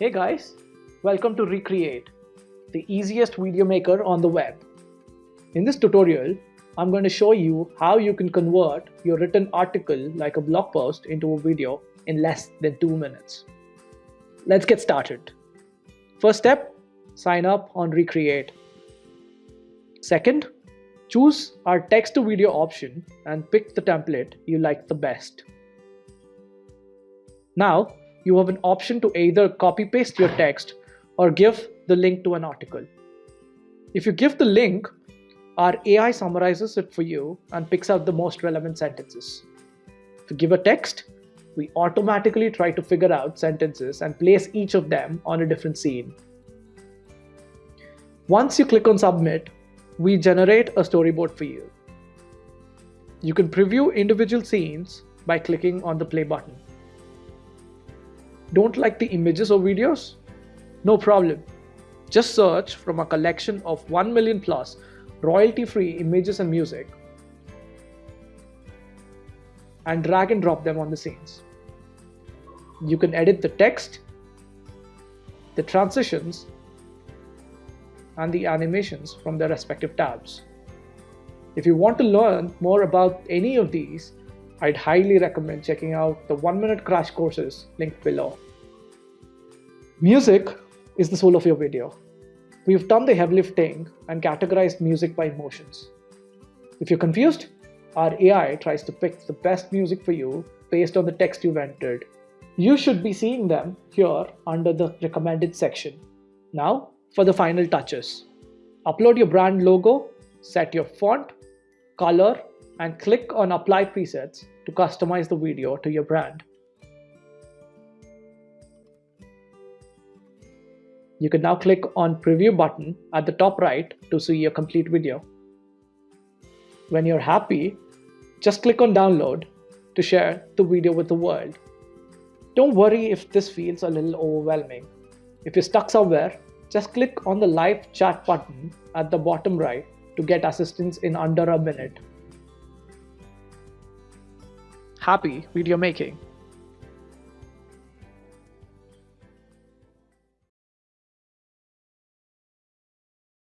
Hey guys, welcome to Recreate, the easiest video maker on the web. In this tutorial, I'm going to show you how you can convert your written article like a blog post into a video in less than two minutes. Let's get started. First step, sign up on Recreate. Second, choose our text to video option and pick the template you like the best. Now, you have an option to either copy paste your text or give the link to an article. If you give the link, our AI summarizes it for you and picks out the most relevant sentences. If you give a text, we automatically try to figure out sentences and place each of them on a different scene. Once you click on submit, we generate a storyboard for you. You can preview individual scenes by clicking on the play button. Don't like the images or videos? No problem. Just search from a collection of 1 million plus royalty free images and music and drag and drop them on the scenes. You can edit the text, the transitions, and the animations from their respective tabs. If you want to learn more about any of these, I'd highly recommend checking out the one minute crash courses linked below. Music is the soul of your video. We've done the heavy lifting and categorized music by emotions. If you're confused, our AI tries to pick the best music for you based on the text you've entered. You should be seeing them here under the recommended section. Now for the final touches. Upload your brand logo, set your font, color, and click on apply presets to customize the video to your brand. You can now click on preview button at the top right to see your complete video. When you're happy, just click on download to share the video with the world. Don't worry if this feels a little overwhelming. If you're stuck somewhere, just click on the live chat button at the bottom right to get assistance in under a minute. Happy video making!